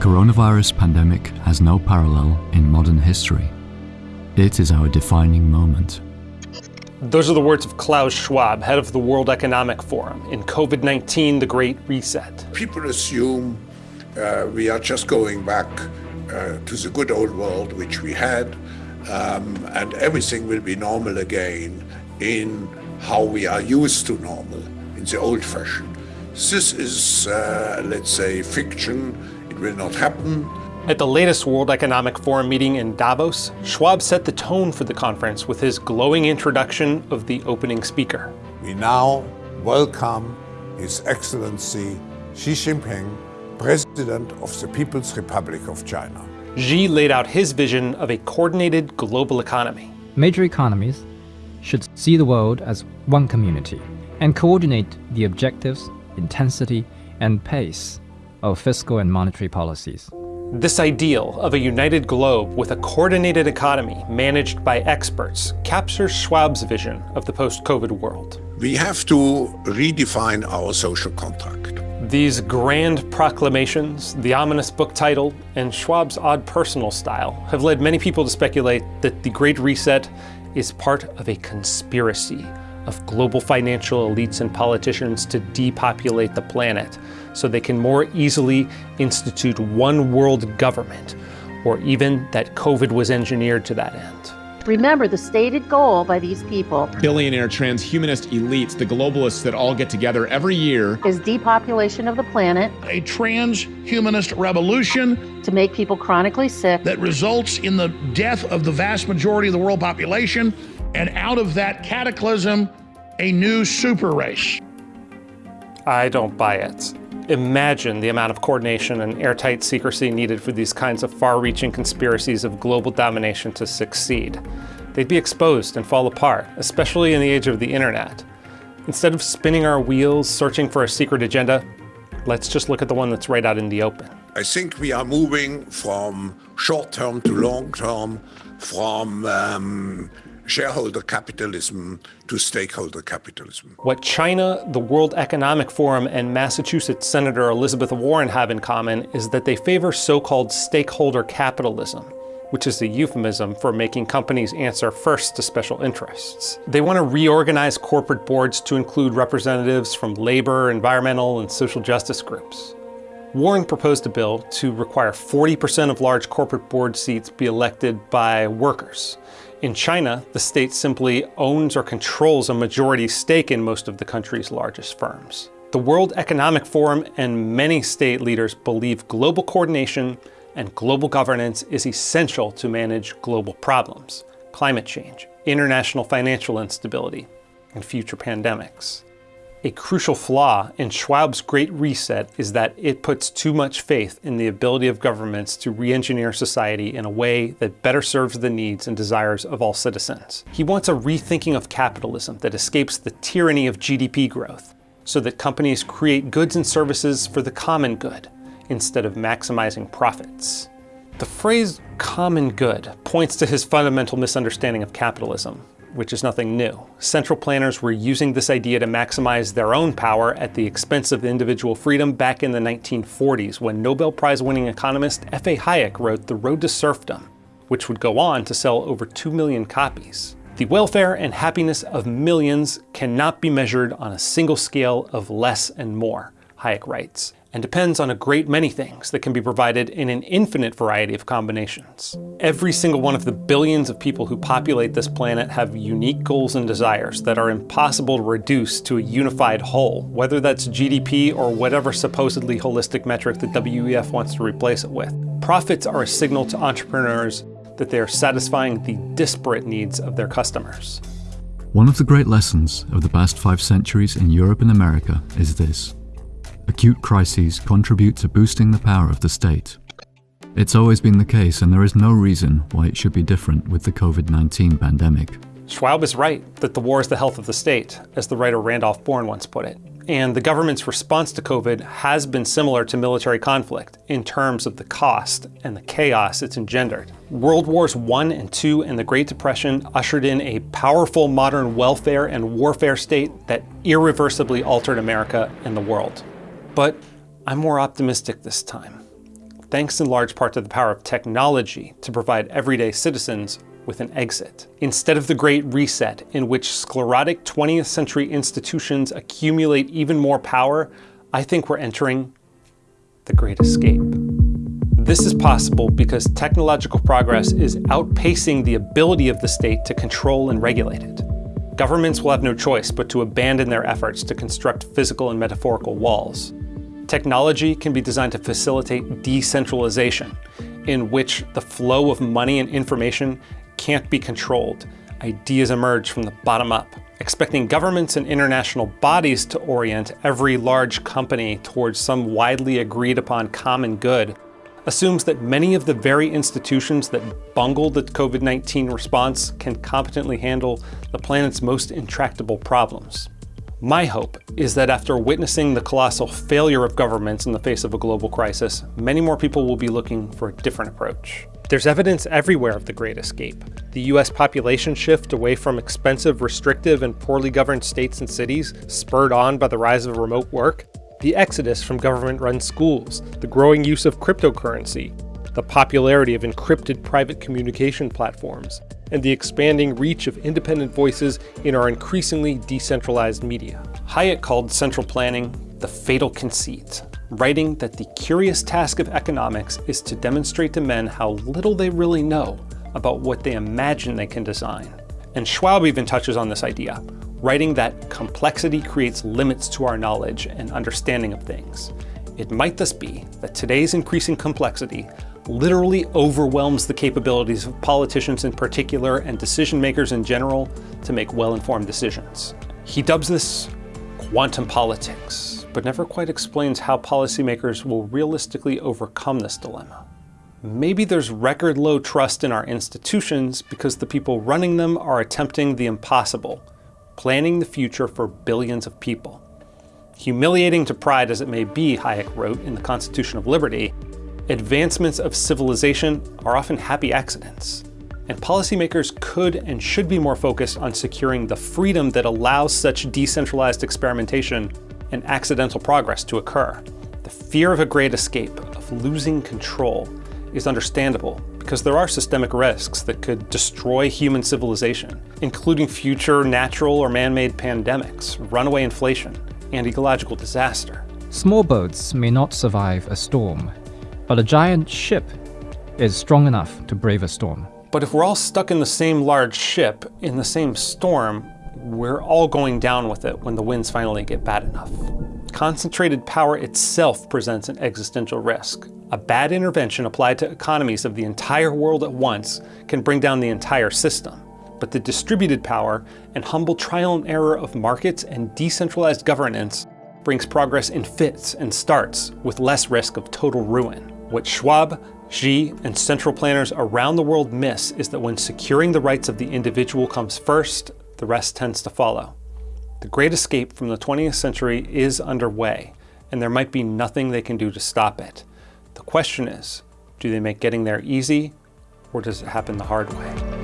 coronavirus pandemic has no parallel in modern history. It is our defining moment. Those are the words of Klaus Schwab, head of the World Economic Forum, in COVID-19, the Great Reset. People assume uh, we are just going back uh, to the good old world which we had, um, and everything will be normal again in how we are used to normal, in the old fashion. This is, uh, let's say, fiction. It will not happen. At the latest World Economic Forum meeting in Davos, Schwab set the tone for the conference with his glowing introduction of the opening speaker. We now welcome His Excellency Xi Jinping, President of the People's Republic of China. Xi laid out his vision of a coordinated global economy. Major economies should see the world as one community and coordinate the objectives, intensity, and pace of fiscal and monetary policies. This ideal of a united globe with a coordinated economy managed by experts captures Schwab's vision of the post-COVID world. We have to redefine our social contract. These grand proclamations, the ominous book title, and Schwab's odd personal style have led many people to speculate that the Great Reset is part of a conspiracy of global financial elites and politicians to depopulate the planet so they can more easily institute one world government, or even that COVID was engineered to that end. Remember, the stated goal by these people billionaire transhumanist elites, the globalists that all get together every year, is depopulation of the planet, a transhumanist revolution to make people chronically sick that results in the death of the vast majority of the world population, and out of that cataclysm, a new super race. I don't buy it. Imagine the amount of coordination and airtight secrecy needed for these kinds of far-reaching conspiracies of global domination to succeed. They'd be exposed and fall apart, especially in the age of the internet. Instead of spinning our wheels searching for a secret agenda, let's just look at the one that's right out in the open. I think we are moving from short-term to long-term, from um, shareholder capitalism to stakeholder capitalism. What China, the World Economic Forum, and Massachusetts Senator Elizabeth Warren have in common is that they favor so-called stakeholder capitalism, which is a euphemism for making companies answer first to special interests. They want to reorganize corporate boards to include representatives from labor, environmental, and social justice groups. Warren proposed a bill to require 40% of large corporate board seats be elected by workers, in China, the state simply owns or controls a majority stake in most of the country's largest firms. The World Economic Forum and many state leaders believe global coordination and global governance is essential to manage global problems, climate change, international financial instability, and future pandemics. A crucial flaw in Schwab's Great Reset is that it puts too much faith in the ability of governments to re-engineer society in a way that better serves the needs and desires of all citizens. He wants a rethinking of capitalism that escapes the tyranny of GDP growth, so that companies create goods and services for the common good, instead of maximizing profits. The phrase common good points to his fundamental misunderstanding of capitalism, which is nothing new. Central planners were using this idea to maximize their own power at the expense of individual freedom back in the 1940s when Nobel Prize winning economist F.A. Hayek wrote The Road to Serfdom, which would go on to sell over 2 million copies. The welfare and happiness of millions cannot be measured on a single scale of less and more, Hayek writes and depends on a great many things that can be provided in an infinite variety of combinations. Every single one of the billions of people who populate this planet have unique goals and desires that are impossible to reduce to a unified whole, whether that's GDP or whatever supposedly holistic metric the WEF wants to replace it with. Profits are a signal to entrepreneurs that they are satisfying the disparate needs of their customers. One of the great lessons of the past five centuries in Europe and America is this. Acute crises contribute to boosting the power of the state. It's always been the case and there is no reason why it should be different with the COVID-19 pandemic. Schwab is right that the war is the health of the state, as the writer Randolph Bourne once put it. And the government's response to COVID has been similar to military conflict in terms of the cost and the chaos it's engendered. World Wars I and II and the Great Depression ushered in a powerful modern welfare and warfare state that irreversibly altered America and the world. But I'm more optimistic this time. thanks in large part to the power of technology to provide everyday citizens with an exit. Instead of the Great Reset, in which sclerotic 20th century institutions accumulate even more power, I think we're entering the Great Escape. This is possible because technological progress is outpacing the ability of the state to control and regulate it. Governments will have no choice but to abandon their efforts to construct physical and metaphorical walls. Technology can be designed to facilitate decentralization, in which the flow of money and information can't be controlled. Ideas emerge from the bottom up, expecting governments and international bodies to orient every large company towards some widely agreed upon common good assumes that many of the very institutions that bungled the COVID-19 response can competently handle the planet's most intractable problems. My hope is that after witnessing the colossal failure of governments in the face of a global crisis, many more people will be looking for a different approach. There's evidence everywhere of the Great Escape. The US population shift away from expensive, restrictive, and poorly governed states and cities, spurred on by the rise of remote work, the exodus from government-run schools, the growing use of cryptocurrency, the popularity of encrypted private communication platforms, and the expanding reach of independent voices in our increasingly decentralized media. Hayek called central planning the fatal conceit, writing that the curious task of economics is to demonstrate to men how little they really know about what they imagine they can design. And Schwab even touches on this idea, writing that complexity creates limits to our knowledge and understanding of things. It might thus be that today's increasing complexity literally overwhelms the capabilities of politicians in particular and decision makers in general to make well-informed decisions. He dubs this quantum politics, but never quite explains how policymakers will realistically overcome this dilemma. Maybe there's record low trust in our institutions because the people running them are attempting the impossible, planning the future for billions of people. Humiliating to pride as it may be, Hayek wrote in the Constitution of Liberty, advancements of civilization are often happy accidents. And policymakers could and should be more focused on securing the freedom that allows such decentralized experimentation and accidental progress to occur. The fear of a great escape, of losing control, is understandable because there are systemic risks that could destroy human civilization, including future natural or man-made pandemics, runaway inflation, and ecological disaster. Small boats may not survive a storm, but a giant ship is strong enough to brave a storm. But if we're all stuck in the same large ship, in the same storm, we're all going down with it when the winds finally get bad enough. Concentrated power itself presents an existential risk. A bad intervention applied to economies of the entire world at once can bring down the entire system. But the distributed power and humble trial and error of markets and decentralized governance brings progress in fits and starts with less risk of total ruin. What Schwab, Xi, and central planners around the world miss is that when securing the rights of the individual comes first, the rest tends to follow. The Great Escape from the 20th century is underway, and there might be nothing they can do to stop it. The question is, do they make getting there easy, or does it happen the hard way?